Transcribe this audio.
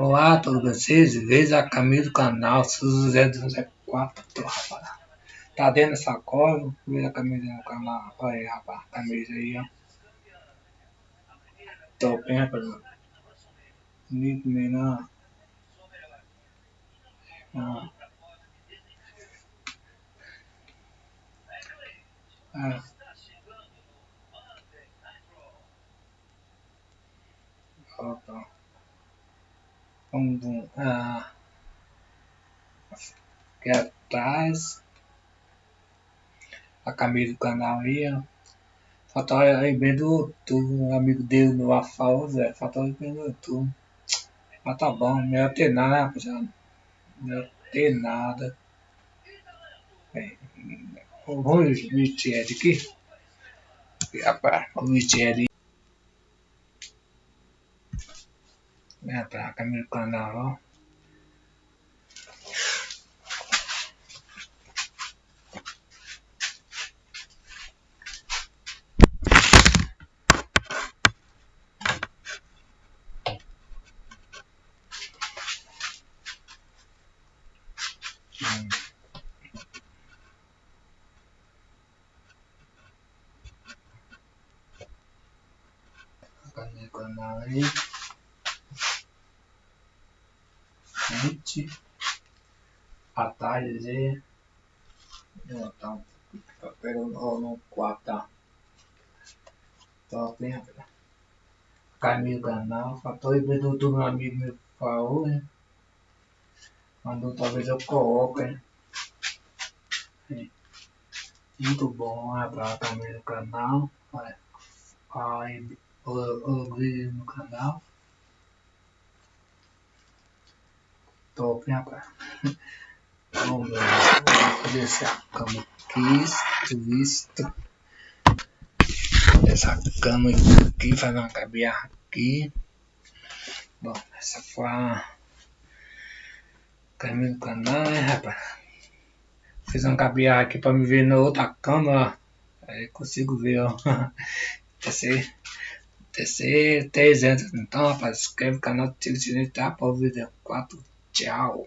Olá todos vocês, veja a camisa do canal José 204, rapaz. Tá dentro da sacola, veja a camisa do canal, olha aí, rapaz, a camisa aí, ó. Top, hein, rapaz. Bonito menor. Ah. Ah. Opa. Vamos ah, aqui atrás a camisa do canal aí, ó. Falta bem do um amigo dele no Afal, Zé. Falta aí bem do YouTube. Mas tá bom, melhor ter nada, né, rapaziada? Melhor ter nada. Bem, vamos vestir ele aqui. Rapaz, vamos vestir ele. É, pra caminho do canal, ó. Hum. Caminho do canal aí. Frente, atalhos e tá. Um papel no 4 tá. Hein rapaz caminho canal faltou e do meu amigo meu falou né? Mandou talvez eu coloque hein muito bom rapaz caminho do canal. Olha aí o, o vídeo no canal top, hein, rapaz? Vamos fazer essa cama aqui, visto. Essa cama aqui, fazer uma cabeça aqui. Bom, essa foi a caminho do canal, né, rapaz? Fiz uma cabeça aqui para me ver na outra cama, ó. Aí consigo ver, ó. TC, TC 300. Então, rapaz, inscreve no canal, ativa o sininho, tá? Para o vídeo 4. Tchau.